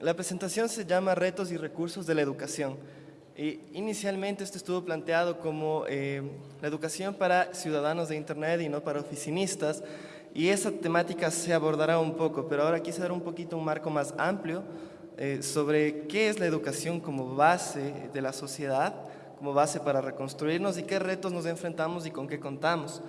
la presentación se llama Retos y Recursos de la Educación. inicialmente esto estuvo planteado como eh, la educación para ciudadanos de Internet y no para oficinistas, y esa temática se abordará un poco, pero ahora quise dar un poquito un marco más amplio eh, sobre qué es la educación como base de la sociedad, como base para reconstruirnos y qué retos nos enfrentamos y con qué contamos.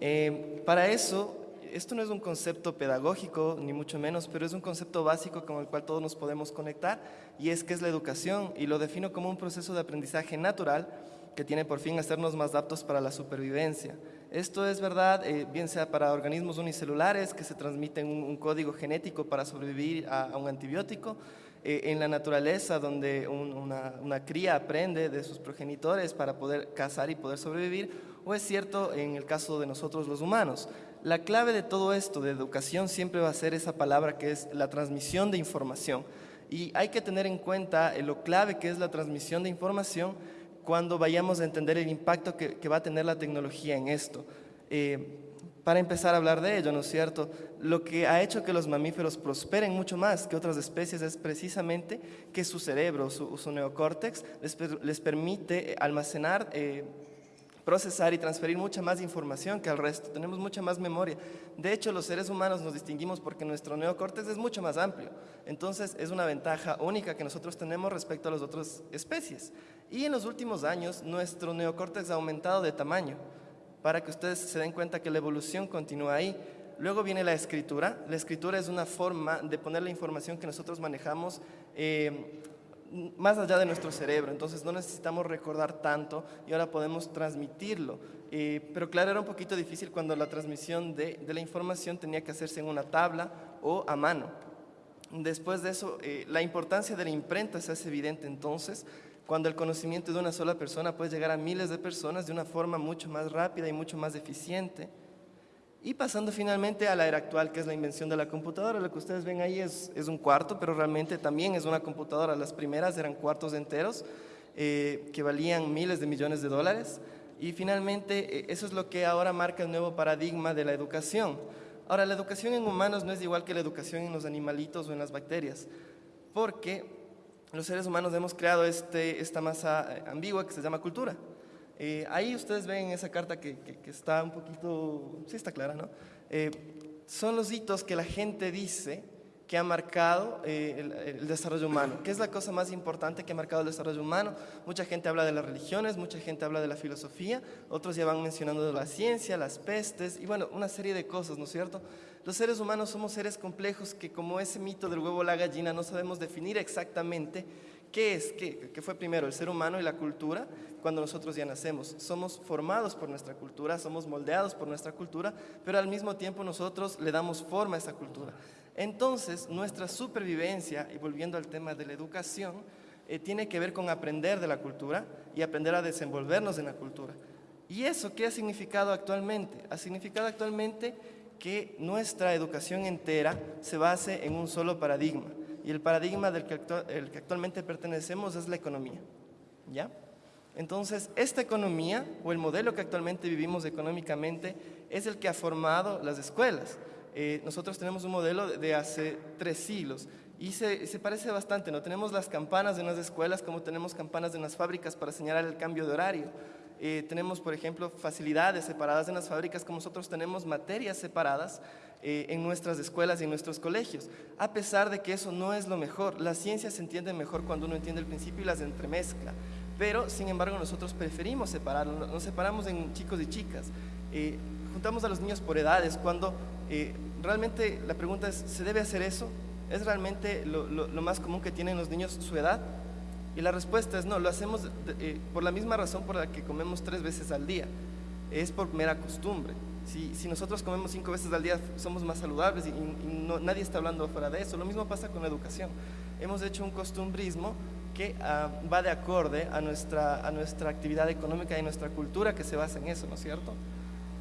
Eh, para eso, esto no es un concepto pedagógico, ni mucho menos, pero es un concepto básico con el cual todos nos podemos conectar y es que es la educación y lo defino como un proceso de aprendizaje natural que tiene por fin hacernos más aptos para la supervivencia. Esto es verdad, eh, bien sea para organismos unicelulares que se transmiten un, código genético para sobrevivir a, un antibiótico, eh, en la naturaleza donde una, una, cría aprende de sus progenitores para poder cazar y poder sobrevivir, o es cierto en el caso de nosotros los humanos. La clave de todo esto, de educación, siempre va a ser esa palabra que es la transmisión de información. Y hay que tener en cuenta eh, lo clave que es la transmisión de información cuando vayamos a entender el impacto que, va a tener la tecnología en esto. Eh, para empezar a hablar de ello, ¿no es cierto? Lo que ha hecho que los mamíferos prosperen mucho más que otras especies es precisamente que su cerebro, su, neocórtex, les, permite almacenar, eh, procesar y transferir mucha más información que al resto. Tenemos mucha más memoria. De hecho, los seres humanos nos distinguimos porque nuestro neocórtex es mucho más amplio. Entonces, es una ventaja única que nosotros tenemos respecto a las otras especies. Y en los últimos años nuestro neocórtex ha aumentado de tamaño para que ustedes se den cuenta que la evolución continúa ahí. Luego viene la escritura. La escritura es una forma de poner la información que nosotros manejamos eh, más allá de nuestro cerebro, entonces no necesitamos recordar tanto y ahora podemos transmitirlo. Eh, pero claro, era un poquito difícil cuando la transmisión de, la información tenía que hacerse en una tabla o a mano. Después de eso, eh, la importancia de la imprenta se hace evidente entonces, cuando el conocimiento de una sola persona puede llegar a miles de personas de una forma mucho más rápida y mucho más eficiente. Y pasando finalmente a la era actual, que es la invención de la computadora, lo que ustedes ven ahí es, es un cuarto, pero realmente también es una computadora. Las primeras eran cuartos enteros eh, que valían miles de millones de dólares. Y finalmente, eh, eso es lo que ahora marca el nuevo paradigma de la educación. Ahora, la educación en humanos no es igual que la educación en los animalitos o en las bacterias, porque los seres humanos hemos creado este, esta masa eh, ambigua que se llama cultura. Eh, ahí ustedes ven esa carta que, está un poquito, sí está clara, ¿no? Eh, son los hitos que la gente dice que ha marcado el, desarrollo humano. ¿Qué es la cosa más importante que ha marcado el desarrollo humano? Mucha gente habla de las religiones, mucha gente habla de la filosofía, otros ya van mencionando la ciencia, las pestes y bueno, una serie de cosas, ¿no es cierto? Los seres humanos somos seres complejos que como ese mito del huevo la gallina no sabemos definir exactamente qué es, qué, qué fue primero, el ser humano y la cultura, cuando nosotros ya nacemos. Somos formados por nuestra cultura, somos moldeados por nuestra cultura, pero al mismo tiempo nosotros le damos forma a esa cultura. Entonces, nuestra supervivencia, y volviendo al tema de la educación, eh, tiene que ver con aprender de la cultura y aprender a desenvolvernos en la cultura. ¿Y eso qué ha significado actualmente? Ha significado actualmente que nuestra educación entera se base en un solo paradigma. Y el paradigma del que, actualmente pertenecemos es la economía. ¿Ya? Entonces, esta economía, o el modelo que actualmente vivimos económicamente, es el que ha formado las escuelas. Eh, nosotros tenemos un modelo de hace tres siglos y se, se, parece bastante, ¿no? Tenemos las campanas de unas escuelas como tenemos campanas de unas fábricas para señalar el cambio de horario. Eh, tenemos, por ejemplo, facilidades separadas en las fábricas, como nosotros tenemos materias separadas eh, en nuestras escuelas y en nuestros colegios. A pesar de que eso no es lo mejor, la ciencia se entiende mejor cuando uno entiende el principio y las entremezcla. Pero, sin embargo, nosotros preferimos separarlo, nos separamos en chicos y chicas. Eh, juntamos a los niños por edades, cuando realmente la pregunta es, ¿se debe hacer eso? ¿Es realmente lo, lo más común que tienen los niños su edad? Y la respuesta es no, lo hacemos eh, por la misma razón por la que comemos tres veces al día. Es por mera costumbre. Si, si nosotros comemos cinco veces al día somos más saludables y, nadie está hablando fuera de eso. Lo mismo pasa con la educación. Hemos hecho un costumbrismo que ah, va de acorde a nuestra, a nuestra actividad económica y nuestra cultura que se basa en eso, ¿no es cierto?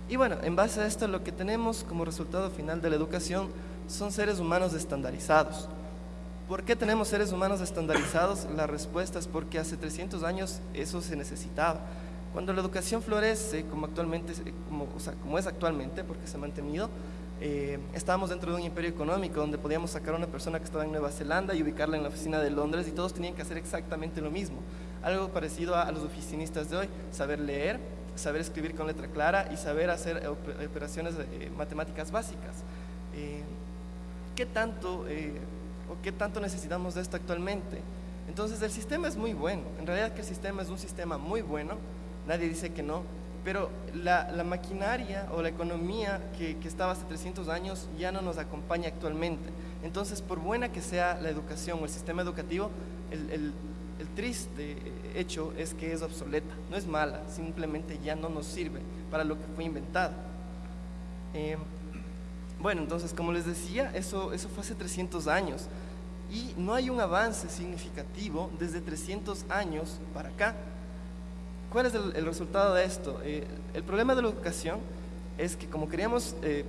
Y bueno, en base a esto lo que tenemos como resultado final de la educación son seres humanos estandarizados. ¿Por qué tenemos seres humanos estandarizados? La respuesta es porque hace 300 años eso se necesitaba. Cuando la educación florece, como, actualmente, como, o sea, como es actualmente, porque se ha mantenido, eh, estábamos dentro de un imperio económico donde podíamos sacar a una persona que estaba en Nueva Zelanda y ubicarla en la oficina de Londres y todos tenían que hacer exactamente lo mismo. Algo parecido a, los oficinistas de hoy, saber leer, saber escribir con letra clara y saber hacer operaciones eh, matemáticas básicas. Eh, ¿Qué tanto o qué tanto necesitamos de esto actualmente? Entonces el sistema es muy bueno, en realidad que el sistema es un sistema muy bueno, nadie dice que no, pero la, maquinaria o la economía que, estaba hace 300 años ya no nos acompaña actualmente. Entonces, por buena que sea la educación o el sistema educativo, el, triste hecho es que es obsoleta, no es mala, simplemente ya no nos sirve para lo que fue inventado. Eh, bueno, entonces, como les decía, eso, eso fue hace 300 años y no hay un avance significativo desde 300 años para acá. ¿Cuál es el, resultado de esto? Eh, el problema de la educación es que como queríamos eh,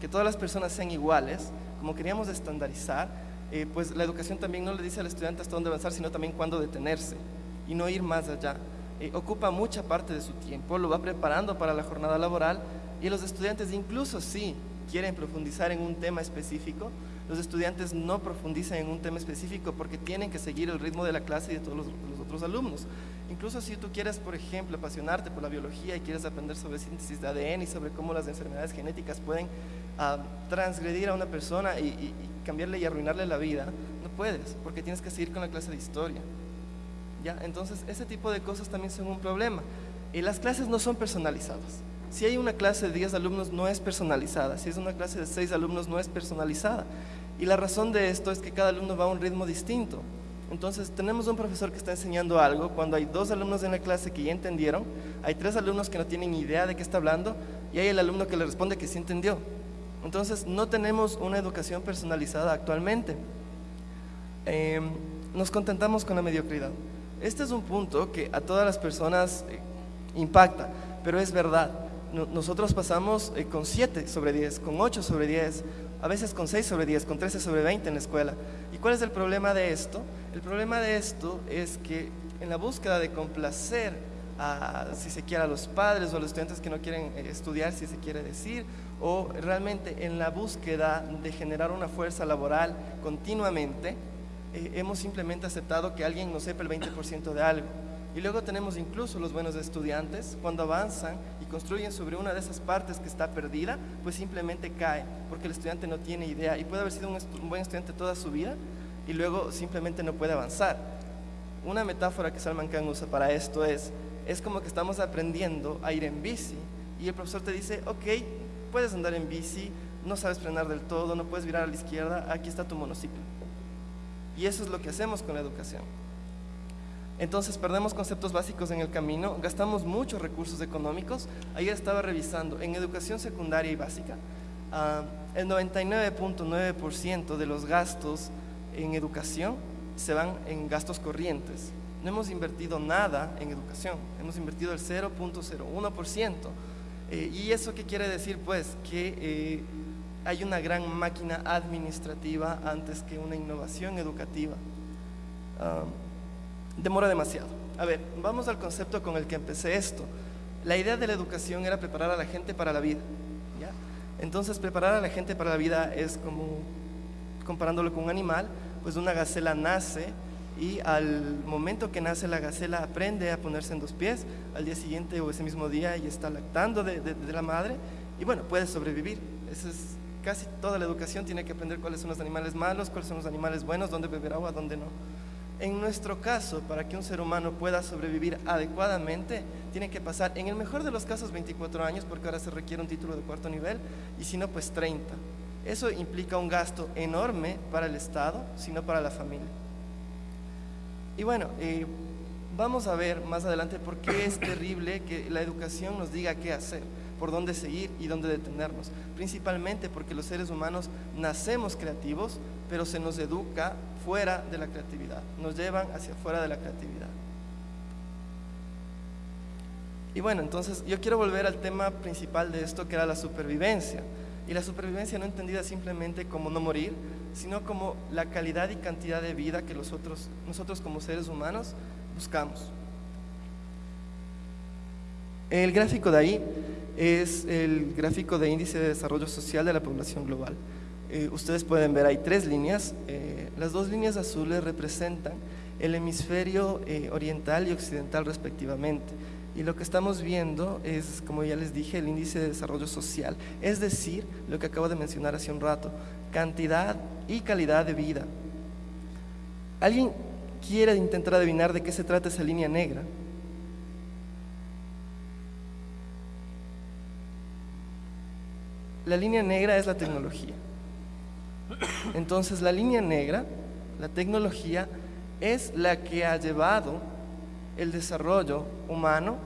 que todas las personas sean iguales, como queríamos estandarizar, eh, pues la educación también no le dice al estudiante hasta dónde avanzar, sino también cuándo detenerse y no ir más allá. ocupa mucha parte de su tiempo, lo va preparando para la jornada laboral y los estudiantes incluso si quieren profundizar en un tema específico, los estudiantes no profundizan en un tema específico porque tienen que seguir el ritmo de la clase y de todos los, otros alumnos. Incluso si tú quieres, por ejemplo, apasionarte por la biología y quieres aprender sobre síntesis de ADN y sobre cómo las enfermedades genéticas pueden ah, transgredir a una persona y, cambiarle y arruinarle la vida, no puedes, porque tienes que seguir con la clase de historia. ¿Ya? Entonces, ese tipo de cosas también son un problema. Y las clases no son personalizadas. Si hay una clase de 10 alumnos no es personalizada, si es una clase de 6 alumnos no es personalizada. Y la razón de esto es que cada alumno va a un ritmo distinto. Entonces tenemos un profesor que está enseñando algo, cuando hay dos alumnos en la clase que ya entendieron, hay tres alumnos que no tienen idea de qué está hablando y hay el alumno que le responde que sí entendió. Entonces no tenemos una educación personalizada actualmente. Em, nos contentamos con la mediocridad. Este es un punto que a todas las personas eh, impacta, pero es verdad. Nosotros pasamos eh, con 7 sobre 10, con 8 sobre 10, a veces con 6 sobre 10, con 13 sobre 20 en la escuela. ¿Y cuál es el problema de esto? El problema de esto es que en la búsqueda de complacer a, si se quiere, a los padres o a los estudiantes que no quieren eh, estudiar, si se quiere decir, o realmente en la búsqueda de generar una fuerza laboral continuamente, eh, hemos simplemente aceptado que alguien no sepa el 20% de algo. Y luego tenemos incluso los buenos estudiantes, cuando avanzan y construyen sobre una de esas partes que está perdida, pues simplemente cae, porque el estudiante no tiene idea y puede haber sido un, buen estudiante toda su vida y luego simplemente no puede avanzar. Una metáfora que Salman Khan usa para esto es, es como que estamos aprendiendo a ir en bici y el profesor te dice, ok, puedes andar en bici, no sabes frenar del todo, no puedes virar a la izquierda, aquí está tu monociclo. Y eso es lo que hacemos con la educación. Entonces perdemos conceptos básicos en el camino, gastamos muchos recursos económicos. Ayer estaba revisando, en educación secundaria y básica, ah, el 99.9% de los gastos en educación se van en gastos corrientes. No hemos invertido nada en educación, hemos invertido el 0.01%. Eh, ¿Y eso qué quiere decir? Pues que eh, hay una gran máquina administrativa antes que una innovación educativa. Ah, demora demasiado. A ver, vamos al concepto con el que empecé esto. La idea de la educación era preparar a la gente para la vida. ¿ya? Entonces, preparar a la gente para la vida es como, comparándolo con un animal, pues una gacela nace y al momento que nace la gacela aprende a ponerse en dos pies, al día siguiente o ese mismo día y está lactando de, de la madre y bueno, puede sobrevivir. Esa es casi toda la educación, tiene que aprender cuáles son los animales malos, cuáles son los animales buenos, dónde beber agua, dónde no. En nuestro caso, para que un ser humano pueda sobrevivir adecuadamente, tiene que pasar, en el mejor de los casos, 24 años, porque ahora se requiere un título de cuarto nivel, y si no, pues 30. Eso implica un gasto enorme para el Estado, sino para la familia. Y bueno, eh, vamos a ver más adelante por qué es terrible que la educación nos diga qué hacer, por dónde seguir y dónde detenernos. Principalmente porque los seres humanos nacemos creativos, pero se nos educa fuera de la creatividad, nos llevan hacia fuera de la creatividad. Y bueno, entonces yo quiero volver al tema principal de esto, que era la supervivencia. Y la supervivencia no entendida simplemente como no morir, sino como la calidad y cantidad de vida que nosotros, nosotros como seres humanos buscamos. El gráfico de ahí es el gráfico de índice de desarrollo social de la población global. Eh, ustedes pueden ver, hay tres líneas. Eh, las dos líneas azules representan el hemisferio eh, oriental y occidental respectivamente. Y lo que estamos viendo es, como ya les dije, el índice de desarrollo social, es decir, lo que acabo de mencionar hace un rato, cantidad y calidad de vida. ¿Alguien quiere intentar adivinar de qué se trata esa línea negra? La línea negra es la tecnología. Entonces, la línea negra, la tecnología, es la que ha llevado el desarrollo humano,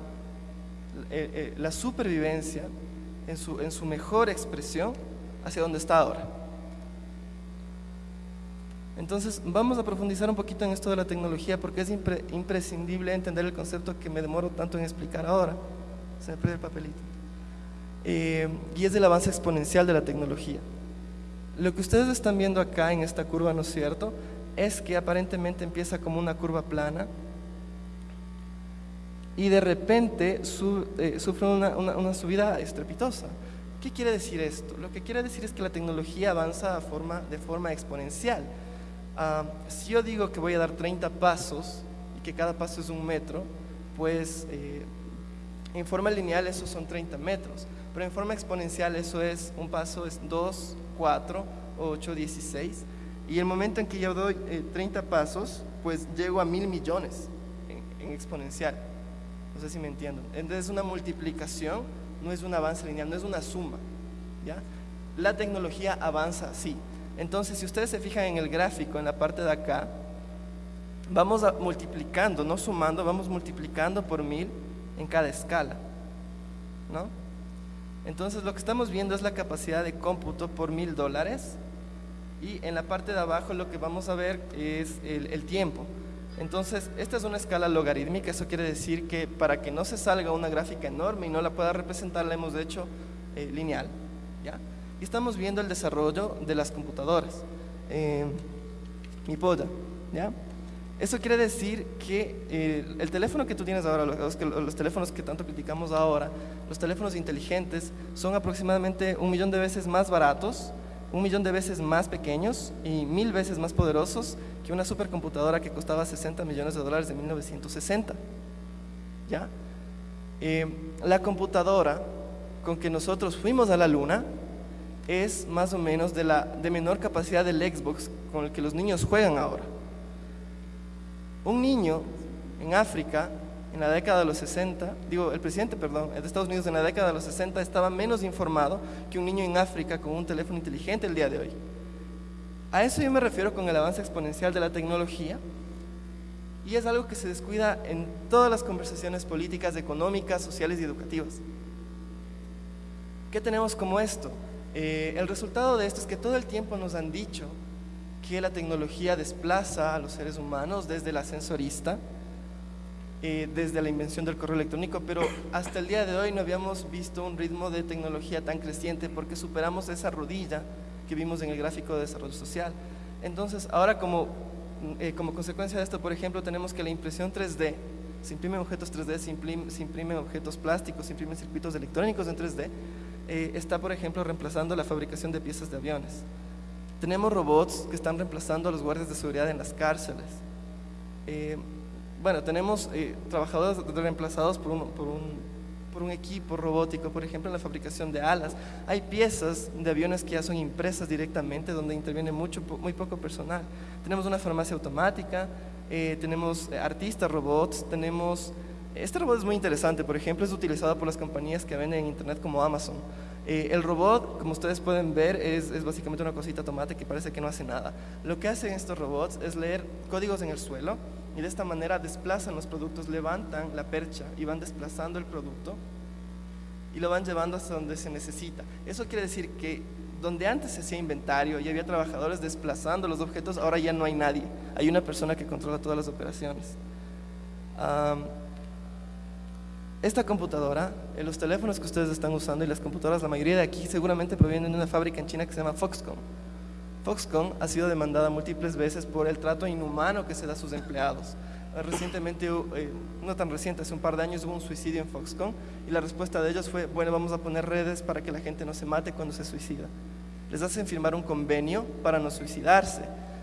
eh, eh, la supervivencia en su, en su mejor expresión hacia donde está ahora. Entonces, vamos a profundizar un poquito en esto de la tecnología porque es imprescindible entender el concepto que me demoro tanto en explicar ahora. Se me pierde el papelito. Eh, y es el avance exponencial de la tecnología. Lo que ustedes están viendo acá en esta curva, ¿no es cierto? Es que aparentemente empieza como una curva plana y de repente eh, sufre una, subida estrepitosa. ¿Qué quiere decir esto? Lo que quiere decir es que la tecnología avanza de forma, de forma exponencial. Ah, si yo digo que voy a dar 30 pasos y que cada paso es un metro, pues eh, en forma lineal eso son 30 metros, pero en forma exponencial eso es, un paso es 2, 4, 8, 16, y el momento en que yo doy 30 eh, pasos, pues llego a mil millones en exponencial. No sé si me entienden. Entonces es una multiplicación, no es un avance lineal, no es una suma. ¿ya? La tecnología avanza así. Entonces, si ustedes se fijan en el gráfico, en la parte de acá, vamos multiplicando, no sumando, vamos multiplicando por mil en cada escala. ¿no? Entonces, lo que estamos viendo es la capacidad de cómputo por mil dólares y en la parte de abajo lo que vamos a ver es el tiempo. Entonces, esta es una escala logarítmica, eso quiere decir que para que no se salga una gráfica enorme y no la pueda representar, la hemos hecho eh, lineal. ¿ya? Y estamos viendo el desarrollo de las computadoras. Eh, mi poda, ¿ya? Eso quiere decir que eh, el teléfono que tú tienes ahora, los, teléfonos que tanto criticamos ahora, los teléfonos inteligentes, son aproximadamente un millón de veces más baratos un millón de veces más pequeños y mil veces más poderosos que una supercomputadora que costaba 60 millones de dólares en 1960. ¿Ya? Eh, la computadora con que nosotros fuimos a la luna es más o menos de, la, de menor capacidad del Xbox con el que los niños juegan ahora. Un niño en África en la década de los 60, digo, el presidente, perdón, de Estados Unidos en la década de los 60 estaba menos informado que un niño en África con un teléfono inteligente el día de hoy. A eso yo me refiero con el avance exponencial de la tecnología y es algo que se descuida en todas las conversaciones políticas, económicas, sociales y educativas. ¿Qué tenemos como esto? Eh, el resultado de esto es que todo el tiempo nos han dicho que la tecnología desplaza a los seres humanos desde el ascensorista, eh, desde la invención del correo electrónico, pero hasta el día de hoy no habíamos visto un ritmo de tecnología tan creciente porque superamos esa rodilla que vimos en el gráfico de desarrollo social. Entonces, ahora como, eh, como consecuencia de esto, por ejemplo, tenemos que la impresión 3D, se imprimen objetos 3D, se, imprimen objetos plásticos, se imprimen circuitos electrónicos en 3D, eh, está, por ejemplo, reemplazando la fabricación de piezas de aviones. Tenemos robots que están reemplazando a los guardias de seguridad en las cárceles bueno, tenemos eh, trabajadores reemplazados por un, por, un, equipo robótico, por ejemplo, en la fabricación de alas. Hay piezas de aviones que ya son impresas directamente, donde interviene mucho, muy poco personal. Tenemos una farmacia automática, eh, tenemos eh, artistas robots, tenemos... Este robot es muy interesante, por ejemplo, es utilizado por las compañías que venden en internet como Amazon. El robot, como ustedes pueden ver, es, es, básicamente una cosita tomate que parece que no hace nada. Lo que hacen estos robots es leer códigos en el suelo y de esta manera desplazan los productos, levantan la percha y van desplazando el producto y lo van llevando hasta donde se necesita. Eso quiere decir que donde antes se hacía inventario y había trabajadores desplazando los objetos, ahora ya no hay nadie. Hay una persona que controla todas las operaciones. Esta computadora, en los teléfonos que ustedes están usando y las computadoras, la mayoría de aquí seguramente provienen de una fábrica en China que se llama Foxconn. Foxconn ha sido demandada múltiples veces por el trato inhumano que se da a sus empleados. recientemente, eh, no tan reciente, hace un par de años hubo un suicidio en Foxconn y la respuesta de ellos fue, bueno, vamos a poner redes para que la gente no se mate cuando se suicida. Les hacen firmar un convenio para no suicidarse.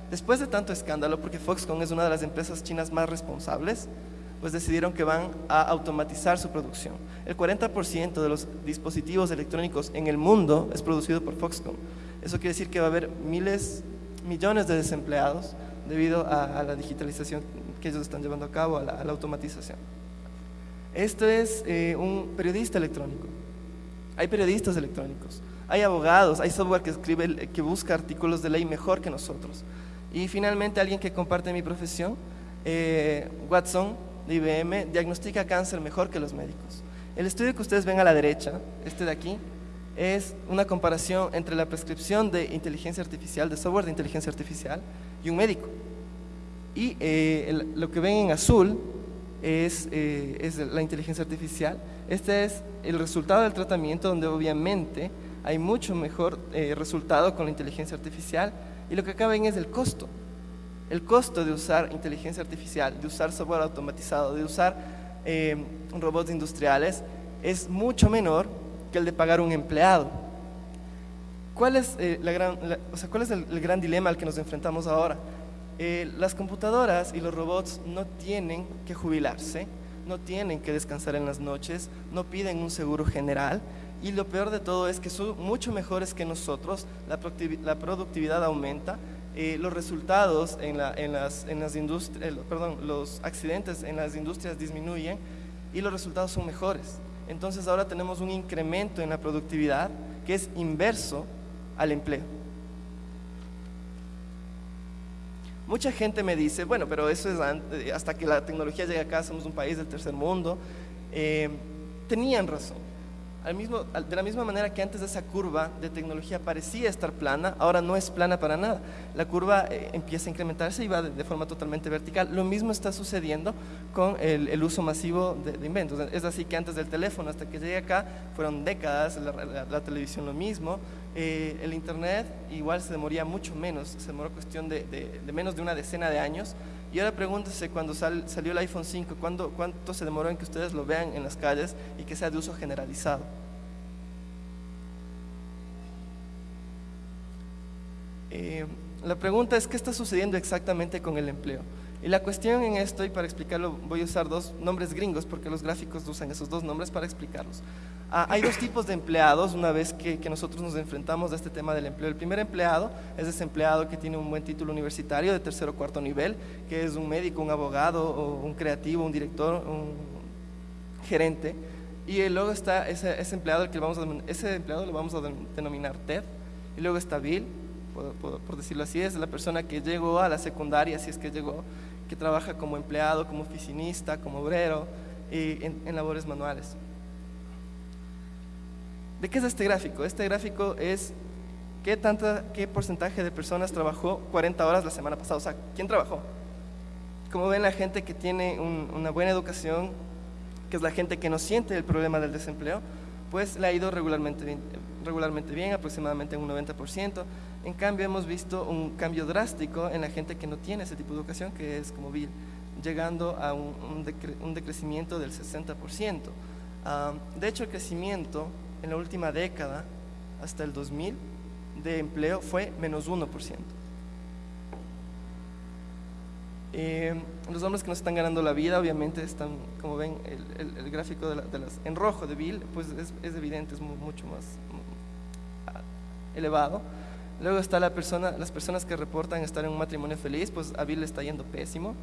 Después de tanto escándalo, porque Foxconn es una de las empresas chinas más responsables, pues decidieron que van a automatizar su producción. El 40% de los dispositivos electrónicos en el mundo es producido por Foxconn. Eso quiere decir que va a haber miles, millones de desempleados debido a, la digitalización que ellos están llevando a cabo, a la, automatización. Esto es eh, un periodista electrónico. Hay periodistas electrónicos, hay abogados, hay software que escribe, que busca artículos de ley mejor que nosotros. Y finalmente alguien que comparte mi profesión, eh, Watson, de IBM, diagnostica cáncer mejor que los médicos. El estudio que ustedes ven a la derecha, este de aquí, es una comparación entre la prescripción de inteligencia artificial, de software de inteligencia artificial, y un médico. Y eh, lo que ven en azul es, eh, es, la inteligencia artificial. Este es el resultado del tratamiento donde obviamente hay mucho mejor eh, resultado con la inteligencia artificial y lo que acá ven es el costo. El costo de usar inteligencia artificial, de usar software automatizado, de usar robots industriales es mucho menor que el de pagar un empleado. ¿Cuál es, la gran, o sea, ¿cuál es el gran dilema al que nos enfrentamos ahora? Eh, las computadoras y los robots no tienen que jubilarse, no tienen que descansar en las noches, no piden un seguro general y lo peor de todo es que son mucho mejores que nosotros, la, productividad aumenta, eh, los resultados en, las, industrias, perdón, los accidentes en las industrias disminuyen y los resultados son mejores. Entonces ahora tenemos un incremento en la productividad que es inverso al empleo. Mucha gente me dice, bueno, pero eso es hasta que la tecnología llegue acá, somos un país del tercer mundo. Eh, tenían razón de la misma manera que antes esa curva de tecnología parecía estar plana, ahora no es plana para nada. La curva eh, empieza a incrementarse y va de, forma totalmente vertical. Lo mismo está sucediendo con el, uso masivo de, inventos. Es así que antes del teléfono hasta que llegue acá fueron décadas, la, televisión lo mismo, eh, el internet igual se demoría mucho menos, se demoró cuestión de, de menos de una decena de años. Y ahora pregúntese cuando salió el iPhone 5, ¿cuánto se demoró en que ustedes lo vean en las calles y que sea de uso generalizado? Eh, la pregunta es, ¿qué está sucediendo exactamente con el empleo? Y la cuestión en esto, y para explicarlo voy a usar dos nombres gringos, porque los gráficos usan esos dos nombres para explicarlos. Ah, hay dos tipos de empleados una vez que, nosotros nos enfrentamos a este tema del empleo. El primer empleado es ese empleado que tiene un buen título universitario de tercer o cuarto nivel, que es un médico, un abogado, o un creativo, un director, un gerente. Y luego está ese, empleado, que vamos a, ese empleado lo vamos a denominar TED. Y luego está Bill, por, decirlo así, es la persona que llegó a la secundaria, si es que llegó, que trabaja como empleado, como oficinista, como obrero, y en labores manuales. ¿De qué es este gráfico? Este gráfico es qué, tanta, qué porcentaje de personas trabajó 40 horas la semana pasada. O sea, ¿quién trabajó? Como ven, la gente que tiene una buena educación, que es la gente que no siente el problema del desempleo, pues le ha ido regularmente bien, regularmente bien aproximadamente un 90%. En cambio, hemos visto un cambio drástico en la gente que no tiene ese tipo de educación, que es como Bill, llegando a un, decrecimiento del 60%. Ah, de hecho, el crecimiento en la última década, hasta el 2000, de empleo fue menos 1%. Eh, los hombres que no están ganando la vida, obviamente están, como ven, el, gráfico de, las, en rojo de Bill, pues es, evidente, es mucho más elevado. Luego está la persona, las personas que reportan estar en un matrimonio feliz, pues a Bill le está yendo pésimo.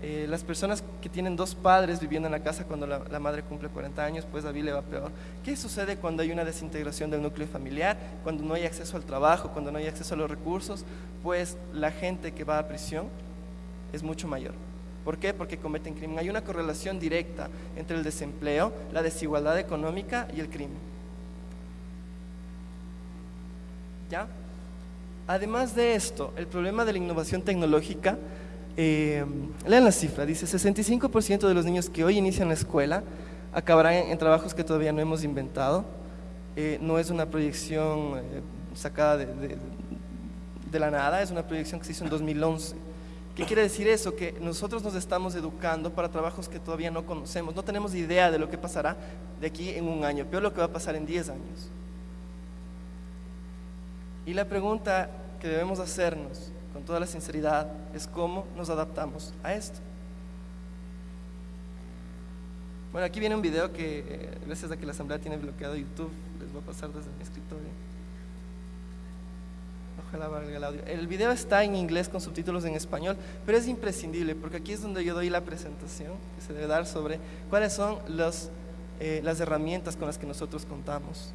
Eh, las personas que tienen dos padres viviendo en la casa cuando la, madre cumple 40 años, pues a le va peor. ¿Qué sucede cuando hay una desintegración del núcleo familiar? Cuando no hay acceso al trabajo, cuando no hay acceso a los recursos, pues la gente que va a prisión es mucho mayor. ¿Por qué? Porque cometen crimen. Hay una correlación directa entre el desempleo, la desigualdad económica y el crimen. ¿Ya? Además de esto, el problema de la innovación tecnológica eh, lean la cifra, dice 65% de los niños que hoy inician la escuela acabarán en, trabajos que todavía no hemos inventado. Eh, no es una proyección eh, sacada de, de, la nada, es una proyección que se hizo en 2011, ¿Qué quiere decir eso? Que nosotros nos estamos educando para trabajos que todavía no conocemos. No tenemos idea de lo que pasará de aquí en un año, peor lo que va a pasar en 10 años. Y la pregunta que debemos hacernos con toda la sinceridad es cómo nos adaptamos a esto. Bueno, aquí viene un video que, eh, gracias a que la asamblea tiene bloqueado YouTube, les voy a pasar desde mi escritorio. Ojalá valga el audio. El video está en inglés con subtítulos en español, pero es imprescindible porque aquí es donde yo doy la presentación que se debe dar sobre cuáles son los, eh, las herramientas con las que nosotros contamos.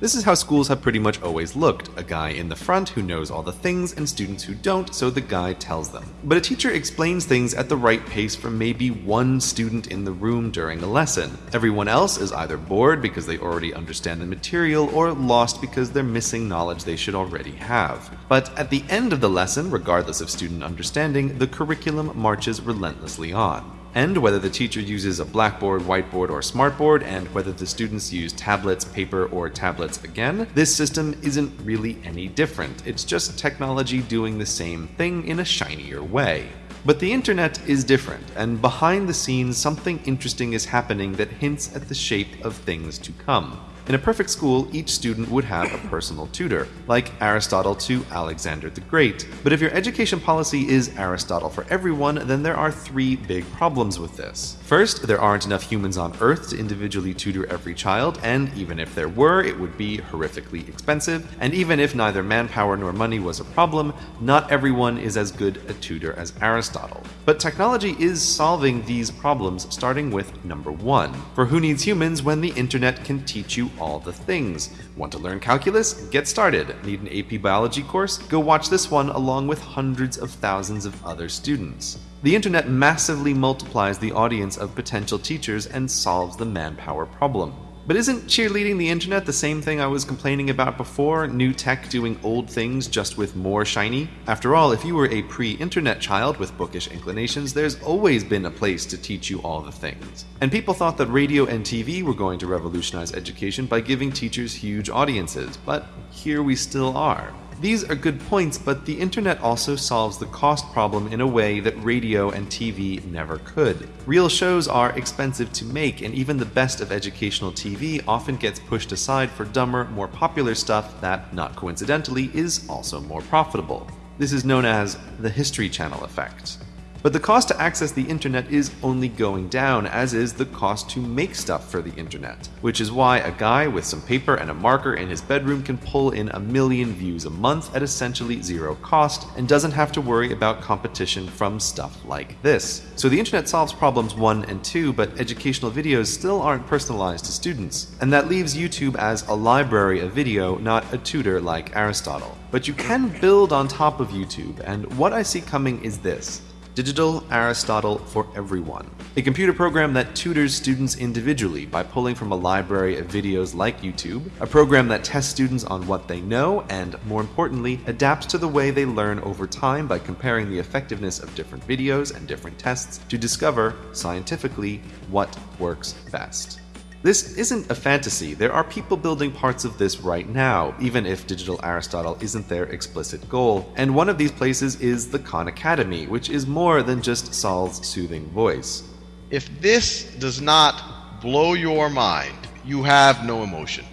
This is how schools have pretty much always looked a guy in the front who knows all the things, and students who don't, so the guy tells them. But a teacher explains things at the right pace for maybe one student in the room during a lesson. Everyone else is either bored because they already understand the material or lost because they're missing knowledge they should already have. But at the end of the lesson, regardless of student understanding, the curriculum marches relentlessly on and whether the teacher uses a blackboard, whiteboard, or smartboard, and whether the students use tablets, paper, or tablets again, this system isn't really any different. It's just technology doing the same thing in a shinier way. But the internet is different, and behind the scenes, something interesting is happening that hints at the shape of things to come. In a perfect school, each student would have a personal tutor, like Aristotle to Alexander the Great. But if your education policy is Aristotle for everyone, then there are three big problems with this. First, there aren't enough humans on Earth to individually tutor every child, and even if there were, it would be horrifically expensive. And even if neither manpower nor money was a problem, not everyone is as good a tutor as Aristotle. But technology is solving these problems, starting with number one. For who needs humans when the internet can teach you all the things? Want to learn calculus? Get started. Need an AP biology course? Go watch this one along with hundreds of thousands of other students. The internet massively multiplies the audience of potential teachers and solves the manpower problem. But isn't cheerleading the internet the same thing I was complaining about before? New tech doing old things just with more shiny? After all, if you were a pre internet child with bookish inclinations, there's always been a place to teach you all the things. And people thought that radio and TV were going to revolutionize education by giving teachers huge audiences, but here we still are. These are good points, but the internet also solves the cost problem in a way that radio and TV never could. Real shows are expensive to make, and even the best of educational TV often gets pushed aside for dumber, more popular stuff that, not coincidentally, is also more profitable. This is known as the History Channel effect. But the cost to access the internet is only going down, as is the cost to make stuff for the internet. Which is why a guy with some paper and a marker in his bedroom can pull in a million views a month at essentially zero cost and doesn't have to worry about competition from stuff like this. So the internet solves problems 1 and 2, but educational videos still aren't personalized to students. And that leaves YouTube as a library of video, not a tutor like Aristotle. But you can build on top of YouTube, and what I see coming is this. Digital Aristotle for Everyone, a computer program that tutors students individually by pulling from a library of videos like YouTube, a program that tests students on what they know and, more importantly, adapts to the way they learn over time by comparing the effectiveness of different videos and different tests to discover, scientifically, what works best. This isn't a fantasy. There are people building parts of this right now, even if Digital Aristotle isn't their explicit goal. And one of these places is the Khan Academy, which is more than just Saul's soothing voice. If this does not blow your mind, you have no emotion.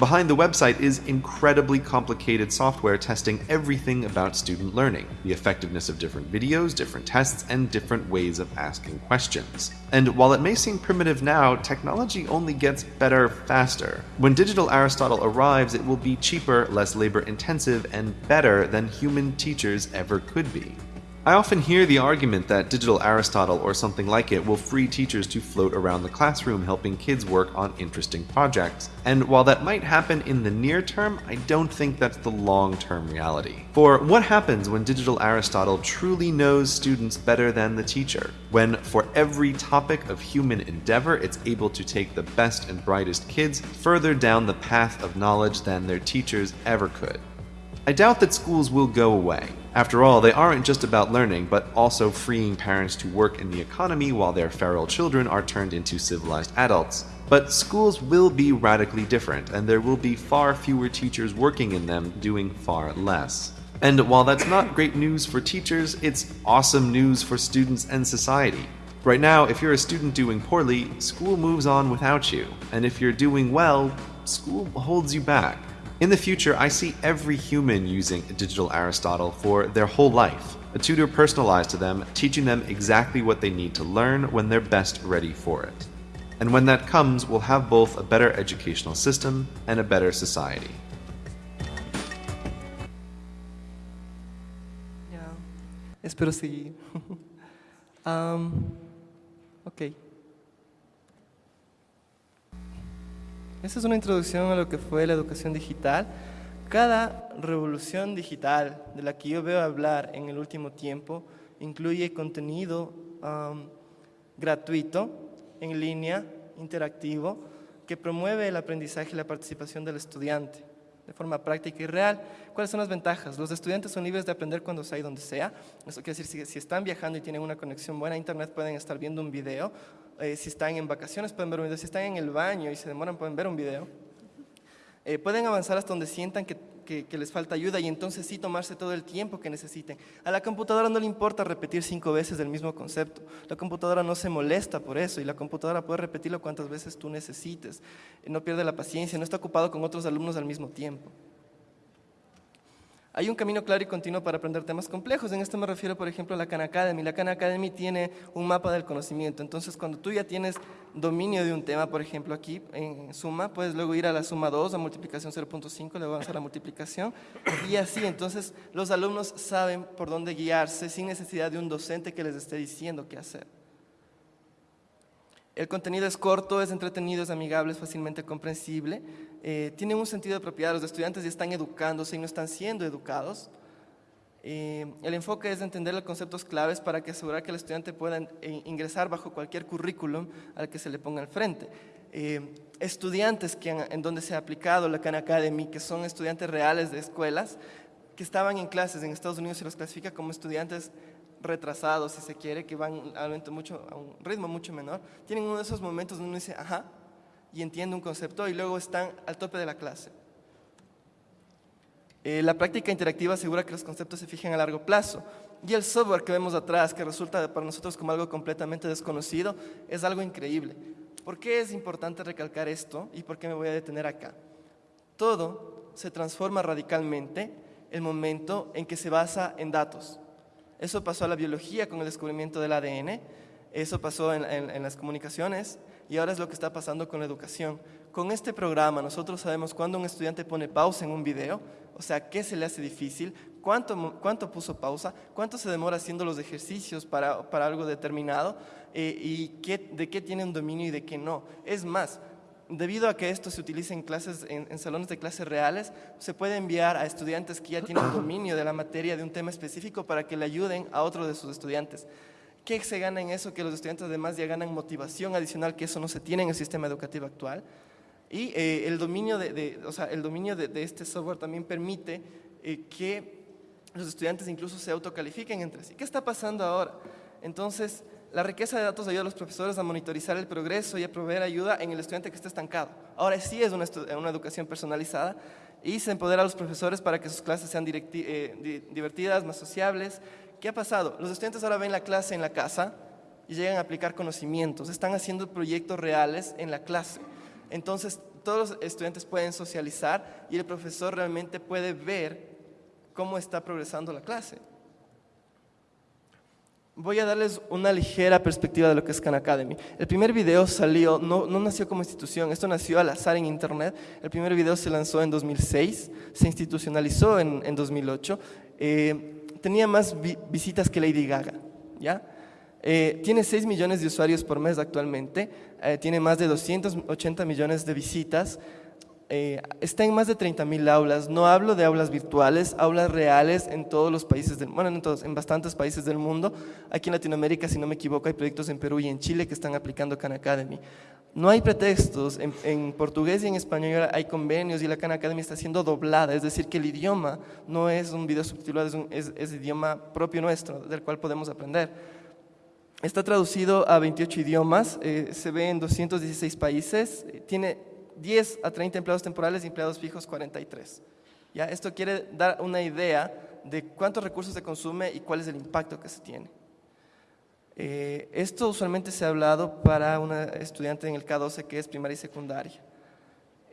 Behind the website is incredibly complicated software testing everything about student learning the effectiveness of different videos, different tests, and different ways of asking questions. And while it may seem primitive now, technology only gets better faster. When digital Aristotle arrives, it will be cheaper, less labor intensive, and better than human teachers ever could be. I often hear the argument that digital Aristotle or something like it will free teachers to float around the classroom helping kids work on interesting projects. And while that might happen in the near term, I don't think that's the long term reality. For what happens when digital Aristotle truly knows students better than the teacher? When, for every topic of human endeavor, it's able to take the best and brightest kids further down the path of knowledge than their teachers ever could. I doubt that schools will go away. After all, they aren't just about learning, but also freeing parents to work in the economy while their feral children are turned into civilized adults. But schools will be radically different, and there will be far fewer teachers working in them doing far less. And while that's not great news for teachers, it's awesome news for students and society. Right now, if you're a student doing poorly, school moves on without you. And if you're doing well, school holds you back. In the future, I see every human using digital Aristotle for their whole life. A tutor personalized to them, teaching them exactly what they need to learn when they're best ready for it. And when that comes, we'll have both a better educational system and a better society. Ya, espero seguir. Am, um, ok. Esta es una introducción a lo que fue la educación digital. Cada revolución digital de la que yo veo hablar en el último tiempo incluye contenido gratuito, en línea, interactivo, que promueve el aprendizaje y la participación del estudiante de forma práctica y real. ¿Cuáles son las ventajas? Los estudiantes son libres de aprender cuando sea y donde sea. Eso quiere decir, si, si están viajando y tienen una conexión buena a internet, pueden estar viendo un video. Eh, si están en vacaciones, pueden ver un video. Si están en el baño y se demoran, pueden ver un video. Eh, pueden avanzar hasta donde sientan que, que- les falta ayuda y entonces sí tomarse todo el tiempo que necesiten. A la computadora no le importa repetir cinco veces el mismo concepto. La computadora no se molesta por eso y la computadora puede repetirlo cuantas veces tú necesites. No pierde la paciencia, no está ocupado con otros alumnos al mismo tiempo. Hay un camino claro y continuo para aprender temas complejos. En esto me refiero, por ejemplo, a la Khan Academy. La Khan Academy tiene un mapa del conocimiento. Entonces, cuando tú ya tienes dominio de un tema, por ejemplo, aquí en suma, puedes luego ir a la suma 2, a multiplicación 0.5, luego avanzar a la multiplicación. Y así, entonces, los alumnos saben por dónde guiarse sin necesidad de un docente que les esté diciendo qué hacer. El contenido es corto, es entretenido, es amigable, es fácilmente comprensible. eh, tiene un sentido de propiedad. Los estudiantes ya están educándose y no están siendo educados. Eh, el enfoque es entender los conceptos claves para que asegurar que el estudiante pueda eh, ingresar bajo cualquier currículum al que se le ponga al frente. Eh, estudiantes que en donde se ha aplicado la Khan Academy, que son estudiantes reales de escuelas, que estaban en clases en Estados Unidos se los clasifica como estudiantes retrasados, si se quiere, que van a un, ritmo mucho, menor, tienen uno de esos momentos donde uno dice, ajá, y entiende un concepto y luego están al tope de la clase. Eh, la práctica interactiva asegura que los conceptos se fijen a largo plazo. Y el software que vemos atrás, que resulta para nosotros como algo completamente desconocido, es algo increíble. ¿Por qué es importante recalcar esto y por qué me voy a detener acá? Todo se transforma radicalmente el momento en que se basa en datos. Eso pasó a la biología con el descubrimiento del ADN, eso pasó en, las comunicaciones y ahora es lo que está pasando con la educación. Con este programa nosotros sabemos cuándo un estudiante pone pausa en un video, o sea, qué se le hace difícil, cuánto, cuánto puso pausa, cuánto se demora haciendo los ejercicios para, para algo determinado eh, y qué, de qué tiene un dominio y de qué no. Es más, Debido a que esto se utiliza en clases, en, en salones de clases reales, se puede enviar a estudiantes que ya tienen dominio de la materia de un tema específico para que le ayuden a otro de sus estudiantes. ¿Qué se gana en eso? Que los estudiantes además ya ganan motivación adicional, que eso no se tiene en el sistema educativo actual. Y eh, el dominio, de, de- o sea, el dominio de, de este software también permite eh, que los estudiantes incluso se autocalifiquen entre sí. ¿Qué está pasando ahora? Entonces, la riqueza de datos ayuda a los profesores a monitorizar el progreso y a proveer ayuda en el estudiante que está estancado. Ahora sí es una, educación personalizada y se empodera a los profesores para que sus clases sean eh, di- divertidas, más sociables. ¿Qué ha pasado? Los estudiantes ahora ven la clase en la casa y llegan a aplicar conocimientos, están haciendo proyectos reales en la clase. Entonces, todos los estudiantes pueden socializar y el profesor realmente puede ver cómo está progresando la clase. Voy a darles una ligera perspectiva de lo que es Khan Academy. El primer video salió, no, no nació como institución, esto nació al azar en internet. El primer video se lanzó en 2006, se institucionalizó en, en 2008. Eh, tenía más vi- visitas que Lady Gaga, ¿ya? Eh, tiene 6 millones de usuarios por mes actualmente, eh, tiene más de 280 millones de visitas, eh, está en más de 30.000 aulas. No hablo de aulas virtuales, aulas reales en todos los países del bueno, no en todos, en bastantes países del mundo. Aquí en Latinoamérica, si no me equivoco, hay proyectos en Perú y en Chile que están aplicando Khan Academy. No hay pretextos, en, portugués y en español hay convenios y la Khan Academy está siendo doblada, es decir, que el idioma no es un video subtitulado, es idioma propio nuestro, del cual podemos aprender. Está traducido a 28 idiomas, eh, se ve en 216 países, eh, tiene 10 a 30 empleados temporales y empleados fijos 43. ¿Ya? Esto quiere dar una idea de cuántos recursos se consume y cuál es el impacto que se tiene. Eh, esto usualmente se ha hablado para una estudiante en el K12 que es primaria y secundaria.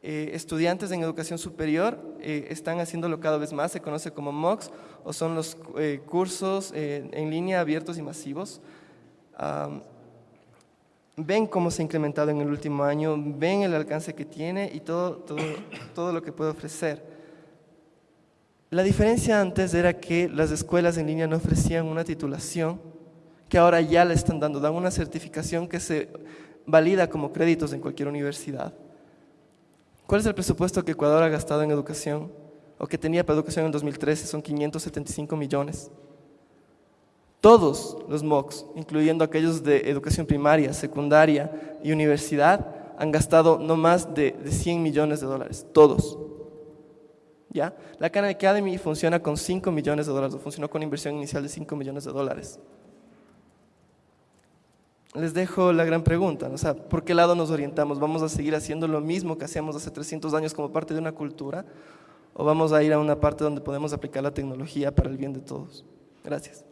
Eh, estudiantes en educación superior eh, están haciéndolo cada vez más, se conoce como MOOCs o son los cursos en línea abiertos y masivos. Ven cómo se ha incrementado en el último año, ven el alcance que tiene y todo, todo, todo lo que puede ofrecer. La diferencia antes era que las escuelas en línea no ofrecían una titulación, que ahora ya le están dando, dan una certificación que se valida como créditos en cualquier universidad. ¿Cuál es el presupuesto que Ecuador ha gastado en educación o que tenía para educación en 2013? Son 575 millones. Todos los MOOCs, incluyendo aquellos de educación primaria, secundaria y universidad, han gastado no más de, 100 millones de dólares. Todos. ¿Ya? La Khan Academy funciona con 5 millones de dólares, funcionó con inversión inicial de 5 millones de dólares les dejo la gran pregunta, o sea, ¿por qué lado nos orientamos? ¿Vamos a seguir haciendo lo mismo que hacíamos hace 300 años como parte de una cultura? ¿O vamos a ir a una parte donde podemos aplicar la tecnología para el bien de todos? Gracias.